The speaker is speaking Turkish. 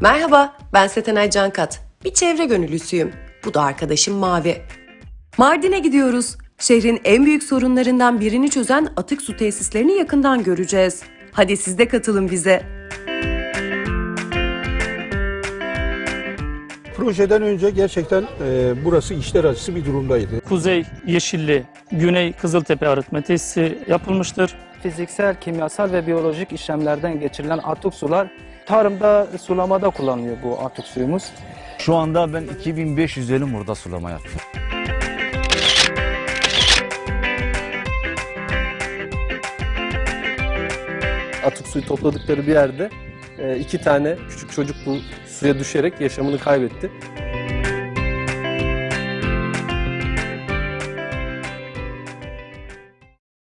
Merhaba, ben Setenay Cankat. Bir çevre gönüllüsüyüm. Bu da arkadaşım Mavi. Mardin'e gidiyoruz. Şehrin en büyük sorunlarından birini çözen atık su tesislerini yakından göreceğiz. Hadi siz de katılın bize. Projeden önce gerçekten e, burası işler acısı bir durumdaydı. Kuzey Yeşilli, Güney Kızıltepe arıtma tesisi yapılmıştır. Fiziksel, kimyasal ve biyolojik işlemlerden geçirilen atık sular tarımda, sulamada kullanılıyor bu atık suyumuz. Şu anda ben 2500 dönüm burada sulama yaptım. atık suyu topladıkları bir yerde e, iki tane küçük çocuk bu suya düşerek yaşamını kaybetti.